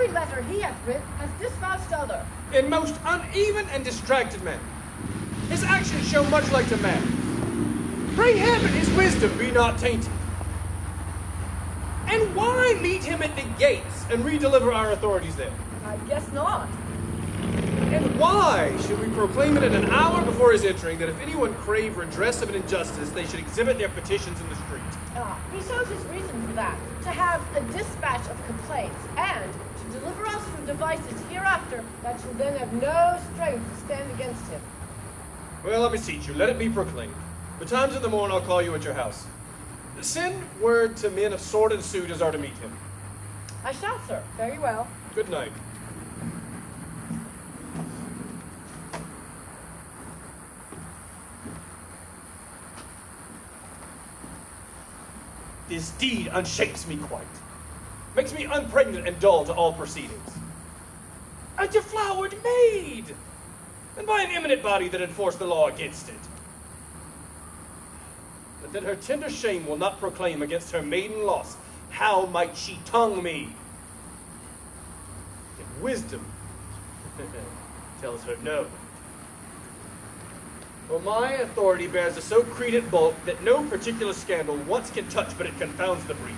every letter he hath writ has dispatched other. In most uneven and distracted manner. His actions show much like to man. Pray heaven his wisdom be not tainted. And why meet him at the gates and redeliver our authorities there? I guess not. And why should we proclaim it at an hour before his entering that if anyone crave redress of an injustice, they should exhibit their petitions in the street? Ah, he shows his reason for that, to have a dispatch of complaints, and to deliver us from devices hereafter that shall then have no strength to stand against him. Well, I beseech you, let it be proclaimed. Betimes in the morn I'll call you at your house. Send word to men of sword and suit as are to meet him. I shall, sir. Very well. Good night. This deed unshakes me quite, makes me unpregnant and dull to all proceedings. A deflowered maid, and by an eminent body that enforced the law against it. But that her tender shame will not proclaim against her maiden loss, how might she tongue me? If wisdom tells her no. For my authority bears a so credent bulk that no particular scandal once can touch but it confounds the breather.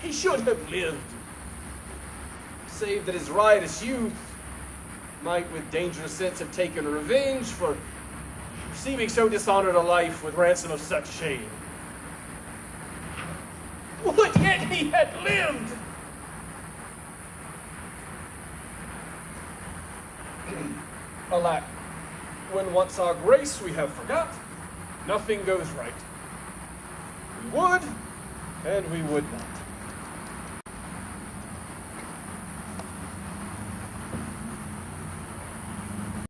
He should have lived, save that his riotous youth might with dangerous sense have taken revenge for receiving so dishonored a life with ransom of such shame. Would yet he had lived! Alack, when once our grace we have forgot, nothing goes right. We would, and we would not.